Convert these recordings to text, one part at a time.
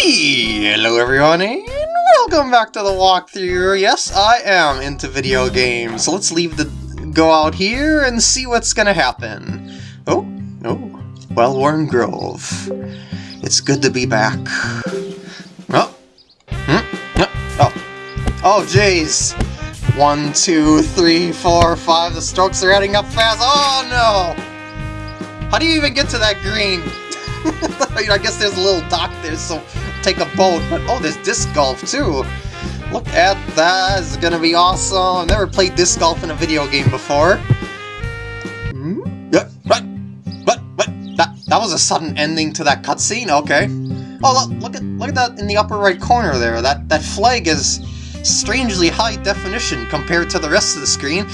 Hello everyone and welcome back to the walkthrough. Yes, I am into video games. So let's leave the go out here and see what's gonna happen. Oh, oh, Well-Worn Grove. It's good to be back. Oh, hmm? oh, oh, jeez. One, two, three, four, five. The strokes are adding up fast. Oh no! How do you even get to that green? I guess there's a little dock there, so take a boat. But oh, there's disc golf too. Look at that. It's gonna be awesome. I've never played disc golf in a video game before. Hmm? Yeah, what? What? What? That that was a sudden ending to that cutscene. Okay. Oh, look, look at look at that in the upper right corner there. That that flag is strangely high definition compared to the rest of the screen.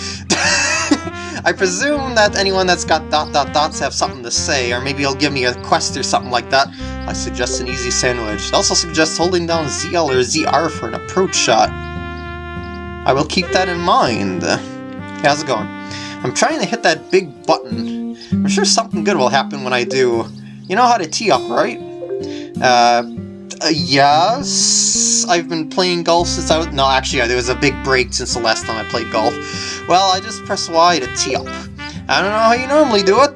I presume that anyone that's got dot dot dots have something to say, or maybe he'll give me a quest or something like that. I suggest an easy sandwich. Also suggest holding down ZL or ZR for an approach shot. I will keep that in mind. how's it going? I'm trying to hit that big button. I'm sure something good will happen when I do. You know how to tee up, right? Uh, uh, yes, I've been playing golf since I was... No, actually, there was a big break since the last time I played golf. Well, I just press Y to tee up. I don't know how you normally do it.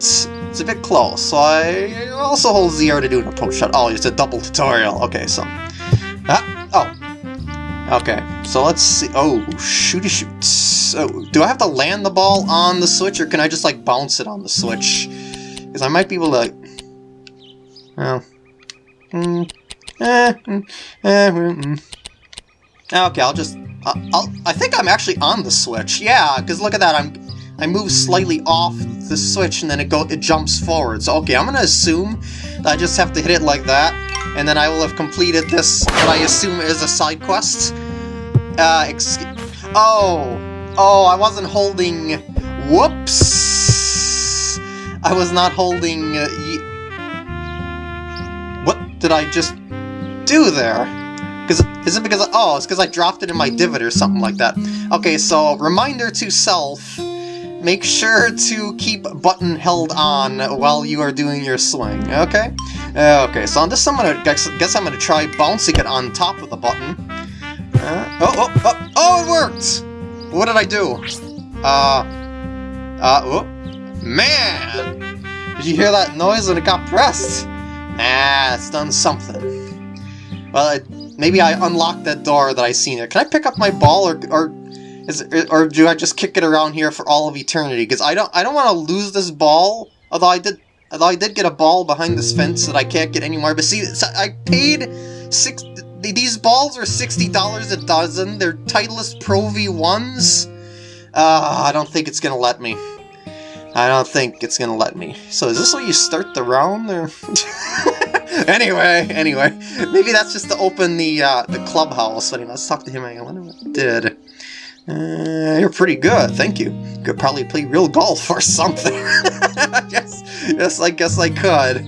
It's a bit close, so I also hold ZR to do an approach shot. Oh, it's a double tutorial. Okay, so... Ah, oh. Okay, so let's see. Oh, shooty shoots. So, do I have to land the ball on the switch, or can I just, like, bounce it on the switch? Because I might be able to... Well... Hmm... Eh, mm, eh, mm, mm. Okay, I'll just... I'll, I think I'm actually on the switch. Yeah, because look at that. I'm I move slightly off the switch and then it go it jumps forward. So okay, I'm gonna assume that I just have to hit it like that, and then I will have completed this what I assume is a side quest. Uh, oh, oh, I wasn't holding. Whoops! I was not holding. Uh, what did I just do there? Because Is it because, oh, it's because I dropped it in my divot or something like that. Okay, so reminder to self, make sure to keep button held on while you are doing your swing, okay? Okay, so on this I'm gonna, guess, guess I'm gonna try bouncing it on top of the button. Uh, oh, oh, oh, oh, it worked! What did I do? Uh, uh, oh, man! Did you hear that noise when it got pressed? Nah, it's done something. Well, it, maybe I unlocked that door that I seen there. Can I pick up my ball, or or is or do I just kick it around here for all of eternity? Because I don't I don't want to lose this ball. Although I did although I did get a ball behind this fence that I can't get anymore. But see, I paid six. These balls are sixty dollars a dozen. They're Titleist Pro V ones. Uh, I don't think it's gonna let me. I don't think it's gonna let me. So is this where you start the round? anyway, anyway, maybe that's just to open the uh, the clubhouse. Anyway, let's talk to him. I wonder what he did. Uh, you're pretty good, thank you. Could probably play real golf or something. yes, yes, I guess I could.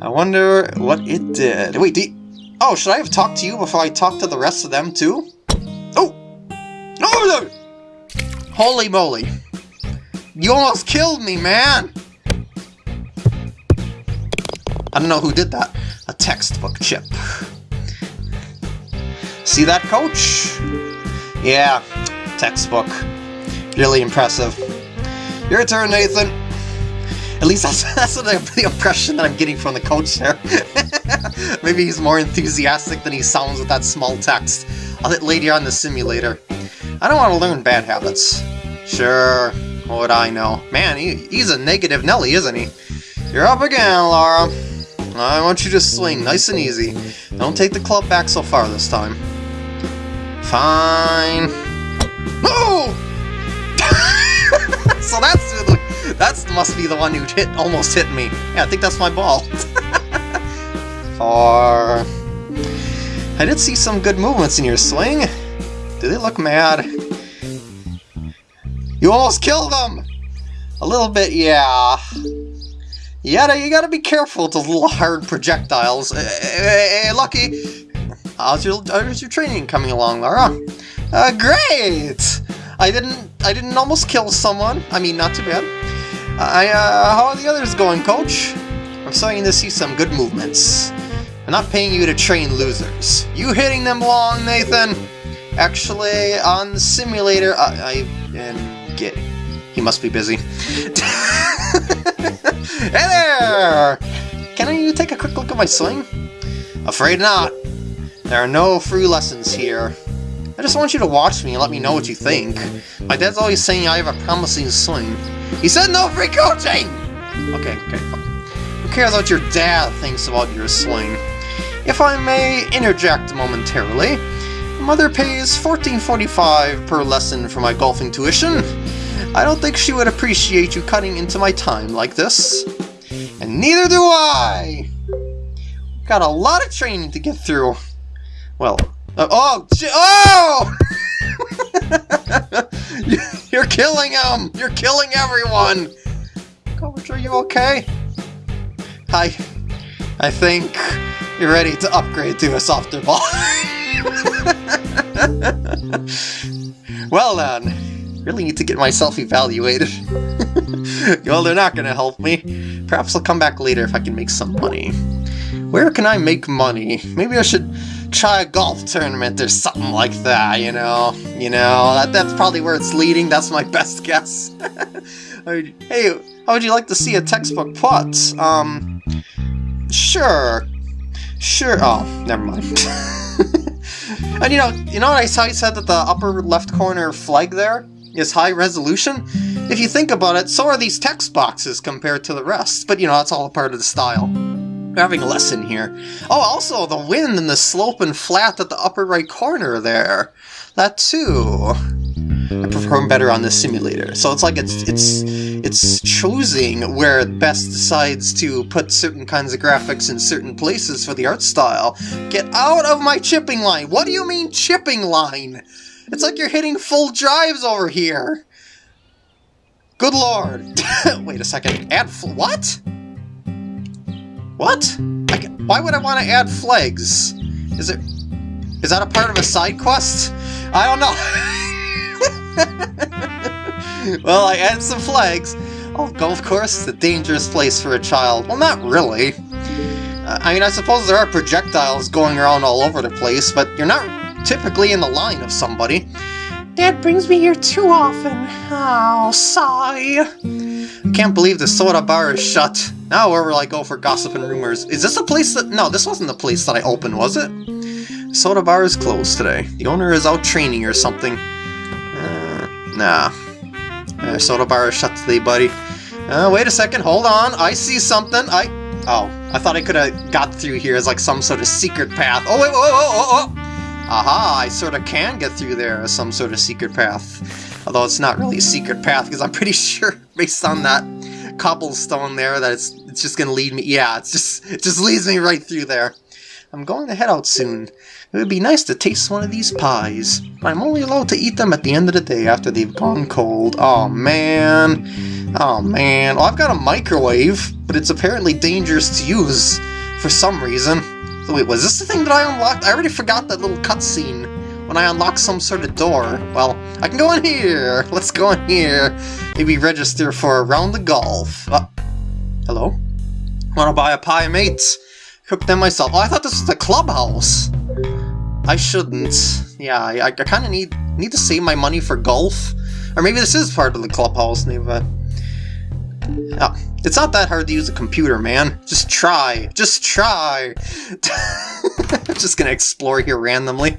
I wonder what it did. Wait, oh, should I have talked to you before I talked to the rest of them too? Oh, oh, holy moly! You almost killed me, man! I don't know who did that. A textbook chip. See that, coach? Yeah, textbook. Really impressive. Your turn, Nathan. At least that's, that's the, impression that I'm getting from the coach there. Maybe he's more enthusiastic than he sounds with that small text. I'll hit later on the simulator. I don't want to learn bad habits. Sure, what would I know? Man, he, he's a negative Nelly, isn't he? You're up again, Laura. I want you to swing, nice and easy. Don't take the club back so far this time. Fine. Oh! so that's that's must be the one who hit almost hit me. Yeah, I think that's my ball. Far. I did see some good movements in your swing. Do they look mad? You almost killed them! A little bit, yeah. You you gotta be careful with those little hard projectiles. Hey, hey, hey Lucky! How's your, how's your training coming along, Laura? Uh, great! I didn't, I didn't almost kill someone. I mean, not too bad. I, uh, how are the others going, Coach? I'm starting to see some good movements. I'm not paying you to train losers. You hitting them long, Nathan? Actually, on the simulator, I, I and get. He must be busy. hey there! Can I take a quick look at my swing? Afraid not. There are no free lessons here. I just want you to watch me and let me know what you think. My dad's always saying I have a promising swing. He said no free coaching! Okay, okay, Who cares what your dad thinks about your swing? If I may interject momentarily, mother pays $14.45 per lesson for my golfing tuition. I don't think she would appreciate you cutting into my time like this. And neither do I! Got a lot of training to get through. Well, uh, oh, oh! You're killing him! You're killing everyone! Coach, are you okay? I, I think you're ready to upgrade to a softer ball. well then, really need to get myself evaluated. well, they're not gonna help me. Perhaps I'll come back later if I can make some money. Where can I make money? Maybe I should try a golf tournament or something like that, you know? You know, that, that's probably where it's leading, that's my best guess. hey, how would you like to see a textbook putt? Um, sure. Sure, oh, never mind. and you know, you know what I saw you said that the upper left corner flag there is high resolution? If you think about it, so are these text boxes compared to the rest, but you know, that's all a part of the style. We're having a lesson here. Oh, also, the wind and the slope and flat at the upper right corner there. That too. I perform better on this simulator. So it's like it's it's it's choosing where it best decides to put certain kinds of graphics in certain places for the art style. Get out of my chipping line! What do you mean chipping line? It's like you're hitting full drives over here! Good lord! Wait a second, add what? What? why would I want to add flags? Is it... Is that a part of a side quest? I don't know. well, I added some flags. Oh, golf course is a dangerous place for a child. Well, not really. I mean, I suppose there are projectiles going around all over the place, but you're not typically in the line of somebody. Dad brings me here too often. Oh, sigh. I can't believe the soda bar is shut. Now where will I go for gossip and rumors? Is this a place that... No, this wasn't the place that I opened, was it? Soda bar is closed today. The owner is out training or something. Uh, nah. Uh, soda bar is shut today, buddy. Uh, wait a second, hold on. I see something. I... Oh, I thought I could have got through here as like some sort of secret path. Oh, wait, whoa, whoa, whoa, whoa! Aha, I sort of can get through there as some sort of secret path. Although it's not really a secret path, because I'm pretty sure, based on that cobblestone there, that it's it's just gonna lead me. Yeah, it's just it just leads me right through there. I'm going to head out soon. It would be nice to taste one of these pies. I'm only allowed to eat them at the end of the day after they've gone cold. Oh man. Oh man. Well, I've got a microwave, but it's apparently dangerous to use for some reason. So wait, was this the thing that I unlocked? I already forgot that little cutscene when I unlock some sort of door. Well, I can go in here. Let's go in here. Maybe register for a round of golf. Uh, hello? Wanna buy a pie, mate? Cook them myself. Oh, I thought this was the clubhouse. I shouldn't. Yeah, I, I kind of need need to save my money for golf. Or maybe this is part of the clubhouse, Neva. Oh, it's not that hard to use a computer, man. Just try. Just try. I'm just gonna explore here randomly.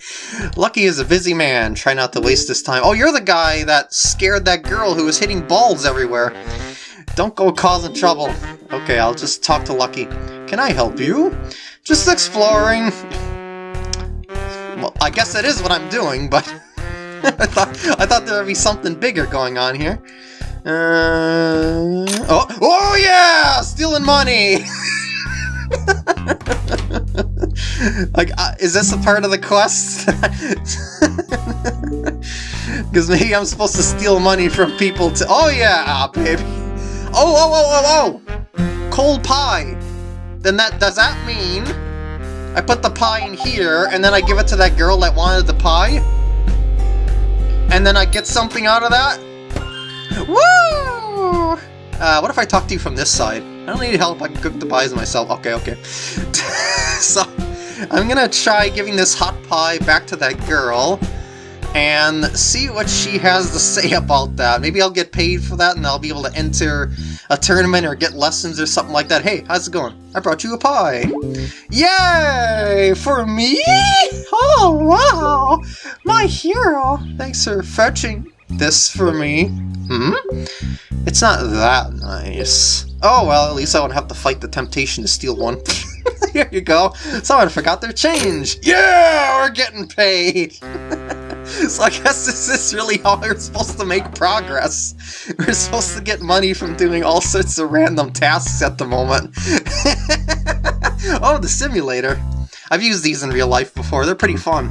Lucky is a busy man. Try not to waste this time. Oh, you're the guy that scared that girl who was hitting balls everywhere. Don't go causing trouble. Okay, I'll just talk to Lucky. Can I help you? Just exploring. Well, I guess that is what I'm doing, but I thought I thought there would be something bigger going on here. Uh, oh, oh yeah! Stealing money! like, uh, is this a part of the quest? Because maybe I'm supposed to steal money from people to- Oh yeah, baby! Oh, oh, oh, oh, oh! Cold pie! Then that, does that mean I put the pie in here, and then I give it to that girl that wanted the pie? And then I get something out of that? Woo! Uh, what if I talk to you from this side? I don't need help, I can cook the pies myself. Okay, okay. so, I'm gonna try giving this hot pie back to that girl and see what she has to say about that. Maybe I'll get paid for that and I'll be able to enter a tournament or get lessons or something like that. Hey, how's it going? I brought you a pie. Yay! For me? Oh, wow! My hero! Thanks for fetching this for me. Hmm? It's not that nice. Oh, well, at least I won't have to fight the temptation to steal one. Here you go. Someone forgot their change. Yeah, we're getting paid. so I guess this is really how we're supposed to make progress. We're supposed to get money from doing all sorts of random tasks at the moment. oh, the simulator. I've used these in real life before. They're pretty fun.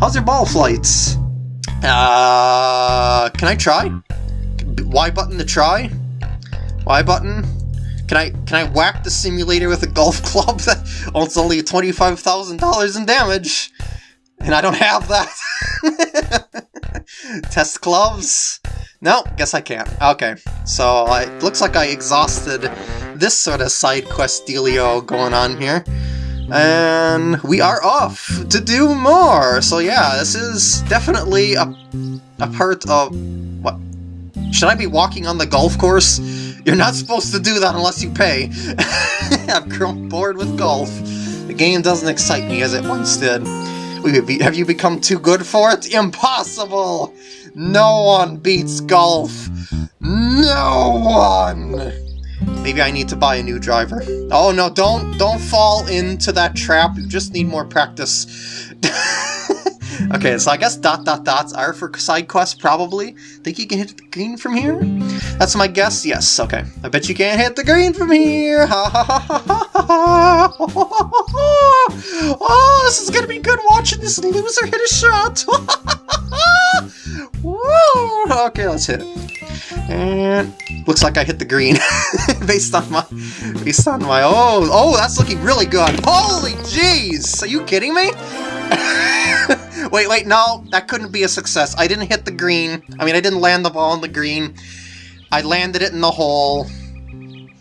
How's your ball flights? Uh, can I try? Y button to try? Y button? Can I can I whack the simulator with a golf club that it's only $25,000 in damage? And I don't have that. Test gloves? No, guess I can't. Okay, so it looks like I exhausted this sort of side quest dealio going on here. And we are off to do more! So yeah, this is definitely a, a part of... What? Should I be walking on the golf course? You're not supposed to do that unless you pay. I've grown bored with golf. The game doesn't excite me as it once did. Have you become too good for it? Impossible! No one beats golf! No one! Maybe I need to buy a new driver. Oh no, don't don't fall into that trap. You just need more practice. okay, so I guess dot dot dots are for side quests, probably. Think you can hit the green from here? That's my guess. Yes, okay. I bet you can't hit the green from here. Ha ha ha ha ha Oh, this is gonna be good watching this loser hit a shot. Woo! Okay, let's hit it. And looks like I hit the green based on my based on my oh oh that's looking really good. Holy jeez! Are you kidding me? wait, wait, no, that couldn't be a success. I didn't hit the green. I mean, I didn't land the ball in the green. I landed it in the hole.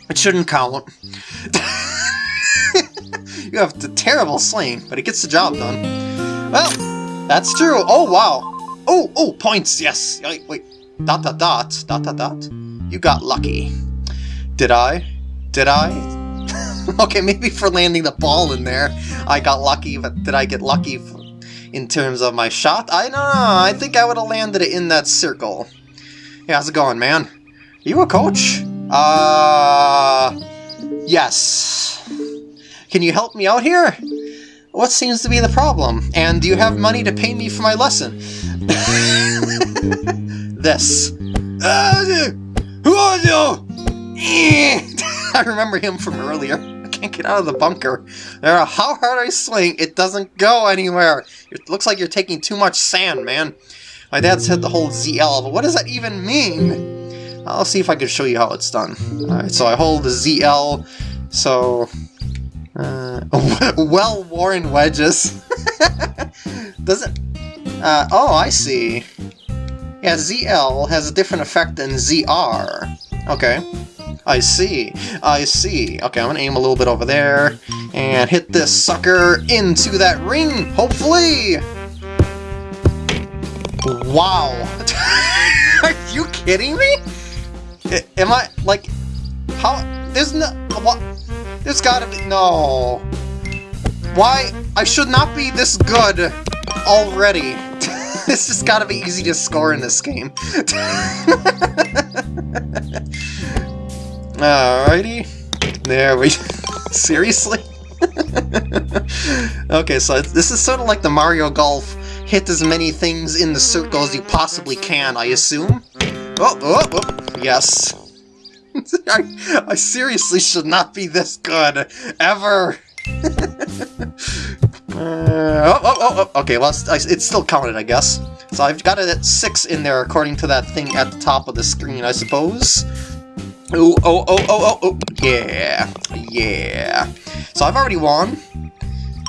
It shouldn't count. you have the terrible swing, but it gets the job done. Well, that's true. Oh, wow. Oh, oh, points, yes. Wait, wait. Dot, dot, dot, dot, dot, dot. You got lucky. Did I? Did I? okay, maybe for landing the ball in there, I got lucky, but did I get lucky in terms of my shot? I know, I think I would have landed it in that circle. Hey, how's it going, man? You a coach? Uh... Yes. Can you help me out here? What seems to be the problem? And do you have money to pay me for my lesson? this. I remember him from earlier. Can't get out of the bunker. No matter how hard I swing, it doesn't go anywhere. It looks like you're taking too much sand, man. My dad said the whole ZL, but what does that even mean? I'll see if I can show you how it's done. Alright, so I hold the ZL, so... Uh, well-worn wedges. does it... Uh, oh, I see. Yeah, ZL has a different effect than ZR. Okay. I see. I see. Okay, I'm gonna aim a little bit over there and hit this sucker into that ring, hopefully! Wow. Are you kidding me? am I, like, how, there's no, what, there's gotta be, no. Why, I should not be this good already. this has got to be easy to score in this game. Alrighty. There we... Seriously? okay, so this is sort of like the Mario Golf. Hit as many things in the circle as you possibly can, I assume? Oh, oh, oh yes. I, I seriously should not be this good, ever. Uh, oh, oh, oh, oh, okay, well, it's, it's still counted, I guess. So I've got it at 6 in there according to that thing at the top of the screen, I suppose. Oh, oh, oh, oh, oh, yeah, yeah. So I've already won,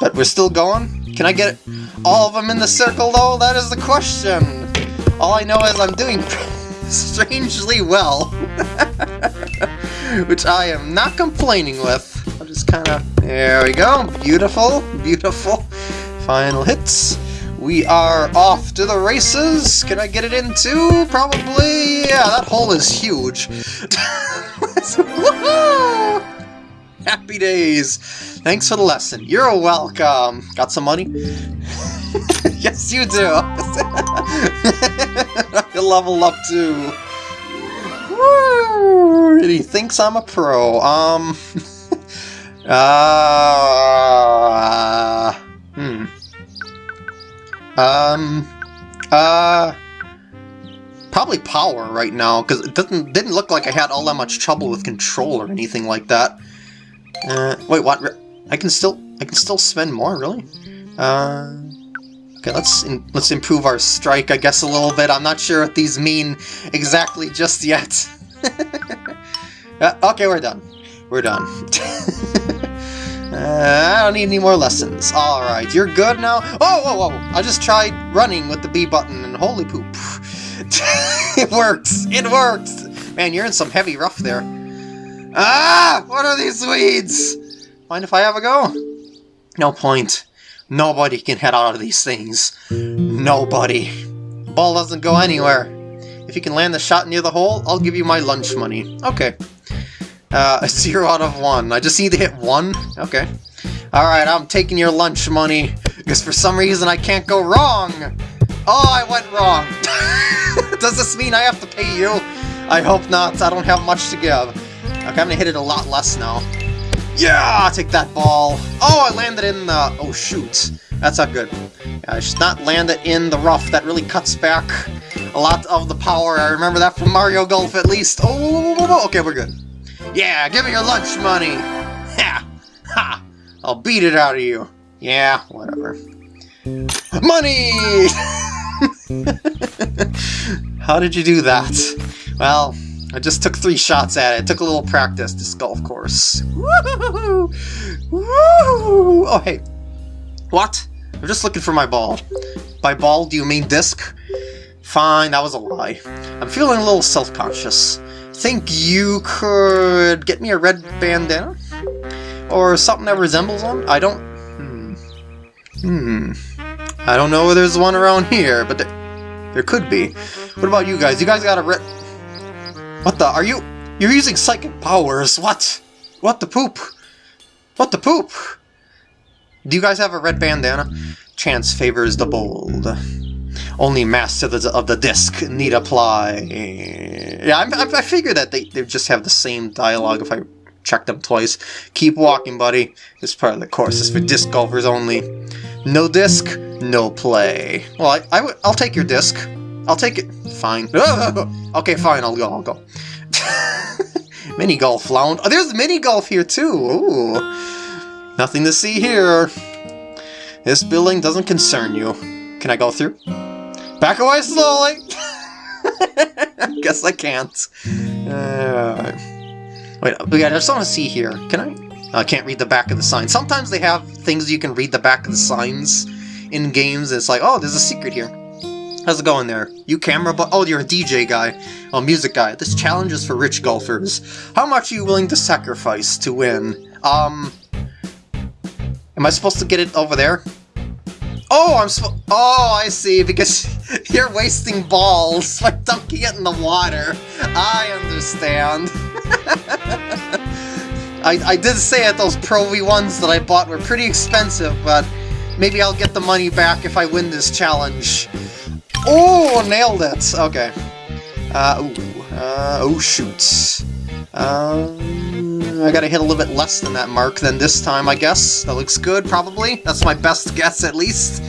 but we're still going. Can I get all of them in the circle, though? That is the question. All I know is I'm doing strangely well, which I am not complaining with. Just just kind of... There we go. Beautiful, beautiful. Final hits. We are off to the races. Can I get it in too? Probably. Yeah, that hole is huge. Happy days. Thanks for the lesson. You're welcome. Got some money? yes, you do. you level up too. Woo! He thinks I'm a pro. Um. uh. Um. Uh. Probably power right now, because it didn't didn't look like I had all that much trouble with control or anything like that. Uh, wait, what? I can still I can still spend more, really? Uh. Okay, let's in, let's improve our strike, I guess, a little bit. I'm not sure what these mean exactly just yet. uh, okay, we're done. We're done. uh, I don't need any more lessons. Alright, you're good now? Oh, whoa, whoa! I just tried running with the B button, and holy poop. it works! It works! Man, you're in some heavy rough there. Ah! What are these weeds? Mind if I have a go? No point. Nobody can head out of these things. Nobody. Ball doesn't go anywhere. If you can land the shot near the hole, I'll give you my lunch money. Okay. Uh, a zero out of one. I just need to hit one? Okay. Alright, I'm taking your lunch money, because for some reason I can't go wrong! Oh, I went wrong! Does this mean I have to pay you? I hope not, I don't have much to give. Okay, I'm gonna hit it a lot less now. Yeah, take that ball. Oh, I landed in the... Oh, shoot. That's not good. I should not land it in the rough. That really cuts back a lot of the power. I remember that from Mario Golf, at least. Oh, okay, we're good. Yeah, give me your lunch money. Ha! Ha! I'll beat it out of you. Yeah, whatever. Money! How did you do that? Well, I just took three shots at it. took a little practice, this golf course. Woo! Oh, hey. What? I'm just looking for my ball. By ball, do you mean disc? Fine, that was a lie. I'm feeling a little self-conscious. Think you could get me a red bandana? Or something that resembles one? I don't... Hmm. Hmm. I don't know if there's one around here, but there, there could be. What about you guys? You guys got a red... What the? Are you... You're using psychic powers. What? What the poop? What the poop? Do you guys have a red bandana? Chance favors the bold. Only master of the, disc need apply. Yeah, I, I, figure that they, they just have the same dialogue if I check them twice. Keep walking, buddy. This part of the course is for disc golfers only. No disc, no play. Well, I'll take your disc. I'll take it. Fine. okay, fine, I'll go, I'll go. mini golf lounge. Oh, there's mini golf here too. Ooh. Nothing to see here. This building doesn't concern you. Can I go through? Back away slowly! Guess I can't. Uh, wait, I just want to see here. Can I? I can't read the back of the sign. Sometimes they have things you can read the back of the signs in games. It's like, oh, there's a secret here. How's it going there? You camera but Oh, you're a DJ guy. Oh, music guy. This challenge is for rich golfers. How much are you willing to sacrifice to win? Um... Am I supposed to get it over there? Oh, I'm supposed- Oh, I see, because you're wasting balls by dunking it in the water. I understand. I, I did say that those Pro V1s that I bought were pretty expensive, but maybe I'll get the money back if I win this challenge. Oh, nailed it. Okay. Uh, ooh. Uh, oh, shoot. Um, I gotta hit a little bit less than that mark than this time, I guess. That looks good, probably. That's my best guess, at least.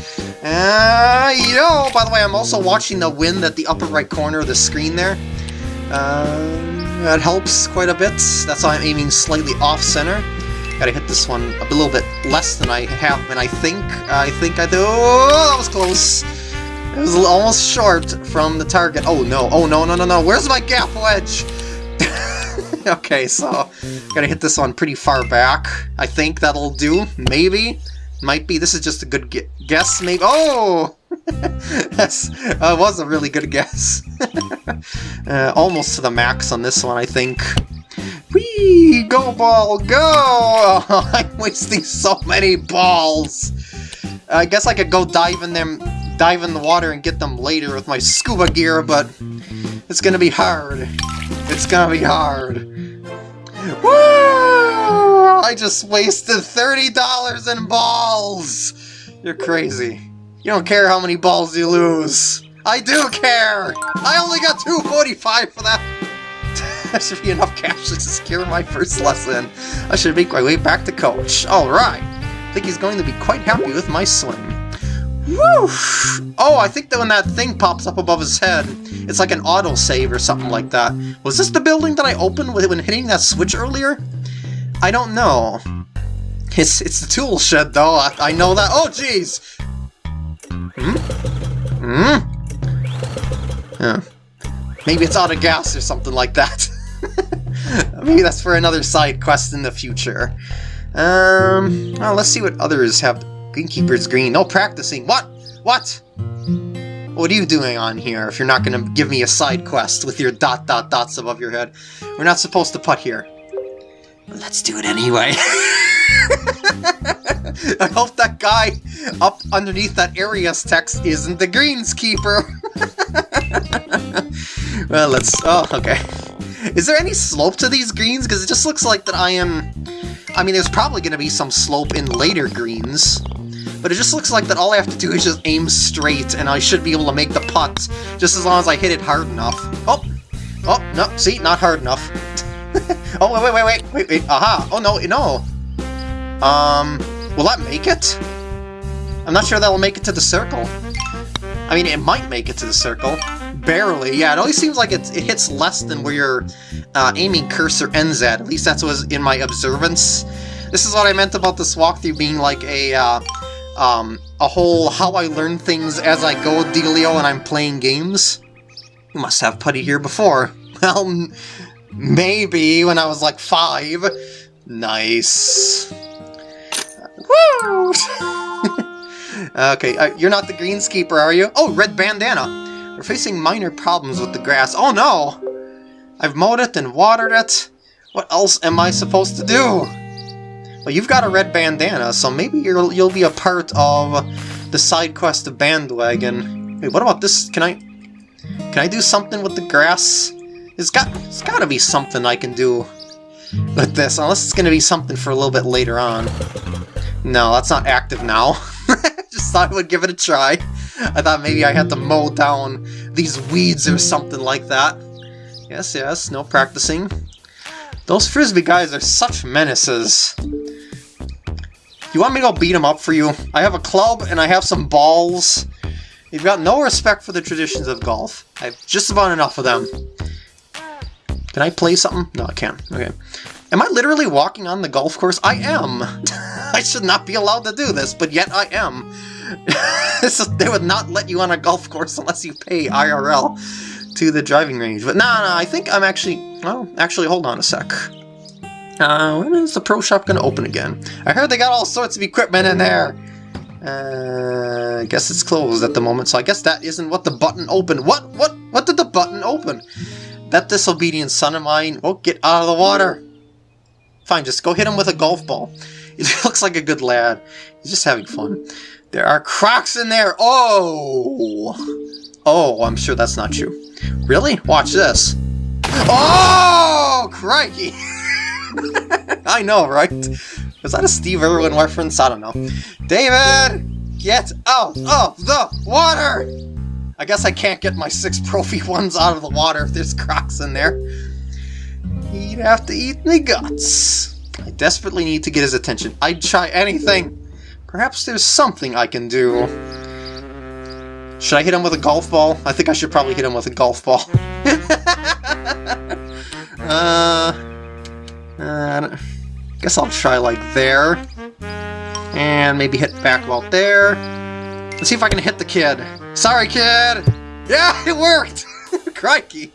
Uh, yo! By the way, I'm also watching the wind at the upper right corner of the screen there. Uh, that helps quite a bit. That's why I'm aiming slightly off-center. Gotta hit this one a little bit less than I have, and I think, I think I do. Oh, that was close. It was almost short from the target. Oh no, oh no, no, no, no. Where's my gap wedge? okay, so gotta hit this one pretty far back. I think that'll do. Maybe. Might be. This is just a good guess, maybe. Oh! That's uh, was a really good guess. uh, almost to the max on this one, I think. Whee! Go ball, go! I'm wasting so many balls. I guess I could go dive in them, dive in the water and get them later with my scuba gear, but it's gonna be hard. It's gonna be hard. Woo! I just wasted $30 in balls! You're crazy. You don't care how many balls you lose. I do care! I only got 245 for that! that should be enough cash to secure my first lesson. I should make my way back to coach. Alright. I think he's going to be quite happy with my swing. Oh, I think that when that thing pops up above his head, it's like an autosave or something like that. Was this the building that I opened when hitting that switch earlier? I don't know. It's, it's the tool shed, though. I, I know that. Oh, jeez! Hmm? Hmm? Yeah. Maybe it's out of gas or something like that. Maybe that's for another side quest in the future. Um, well, let's see what others have. Greenkeeper's green. No practicing. What? What? What are you doing on here if you're not going to give me a side quest with your dot dot dots above your head? We're not supposed to putt here. Let's do it anyway. I hope that guy up underneath that area's text isn't the greenskeeper. well, let's... Oh, okay. Is there any slope to these greens? Because it just looks like that I am... I mean, there's probably going to be some slope in later greens. But it just looks like that all I have to do is just aim straight, and I should be able to make the putt, just as long as I hit it hard enough. Oh! Oh, no, see, not hard enough. oh, wait, wait, wait, wait, wait, wait, aha! Oh, no, no! Um, will that make it? I'm not sure that'll make it to the circle. I mean, it might make it to the circle. Barely, yeah, it always seems like it, it hits less than where your uh, aiming cursor ends at. At least that's what was in my observance. This is what I meant about this walkthrough being like a, uh, um, a whole how I learn things as I go dealio when I'm playing games. You must have putty here before. Well, maybe when I was like five. Nice. Woo! okay, uh, you're not the greenskeeper, are you? Oh, red bandana! We're facing minor problems with the grass. Oh no! I've mowed it and watered it. What else am I supposed to do? Well, you've got a red bandana, so maybe you'll you'll be a part of the side quest of Bandwagon. Wait, what about this? Can I can I do something with the grass? It's got it's got to be something I can do with this, unless it's going to be something for a little bit later on. No, that's not active now. Just thought I would give it a try. I thought maybe I had to mow down these weeds or something like that. Yes, yes, no practicing. Those Frisbee guys are such menaces. You want me to go beat them up for you? I have a club and I have some balls. You've got no respect for the traditions of golf. I have just about enough of them. Can I play something? No, I can't. Okay. Am I literally walking on the golf course? I am! I should not be allowed to do this, but yet I am. they would not let you on a golf course unless you pay IRL to the driving range. But no, no, I think I'm actually... Well, actually, hold on a sec. Uh, when is the pro shop going to open again? I heard they got all sorts of equipment in there. Uh, I guess it's closed at the moment, so I guess that isn't what the button opened. What? What? What did the button open? That disobedient son of mine won't get out of the water. Fine, just go hit him with a golf ball. He looks like a good lad. He's just having fun. There are crocs in there! Oh! Oh, I'm sure that's not you. Really? Watch this. Oh! Crikey! I know, right? Was that a Steve Irwin reference? I don't know. David! Get out of the water! I guess I can't get my six Pro V ones out of the water if there's crocs in there. He'd have to eat me guts. I desperately need to get his attention. I'd try anything. Perhaps there's something I can do. Should I hit him with a golf ball? I think I should probably hit him with a golf ball. uh, uh, guess I'll try like there. And maybe hit back about there. Let's see if I can hit the kid. Sorry, kid! Yeah, it worked! Crikey!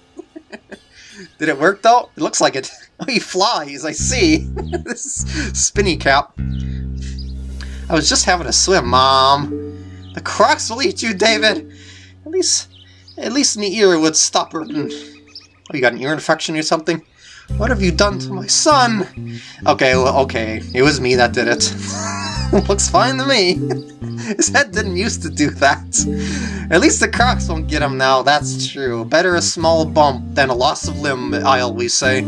Did it work, though? It looks like it. Oh, he flies, I see. this spinny cap. I was just having a swim, Mom. The crocs will eat you, David. At least, at least me ear would stop hurting. Oh, you got an ear infection or something? What have you done to my son? Okay, well, okay, it was me that did it. Looks fine to me. His head didn't used to do that. At least the crocs won't get him now, that's true. Better a small bump than a loss of limb, I always say.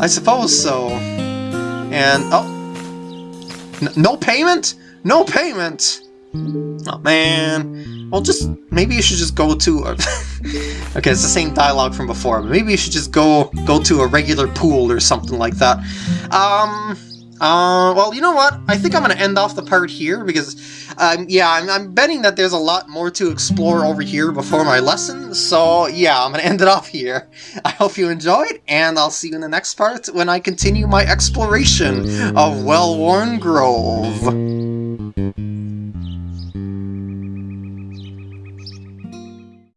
I suppose so. And, oh. No payment? No payment! Oh man. Well, just, maybe you should just go to a... okay, it's the same dialogue from before, but maybe you should just go go to a regular pool or something like that. Um... Uh, well, you know what? I think I'm going to end off the part here because, um, yeah, I'm, I'm, betting that there's a lot more to explore over here before my lesson. So, yeah, I'm going to end it off here. I hope you enjoyed, and I'll see you in the next part when I continue my exploration of Well-Worn Grove.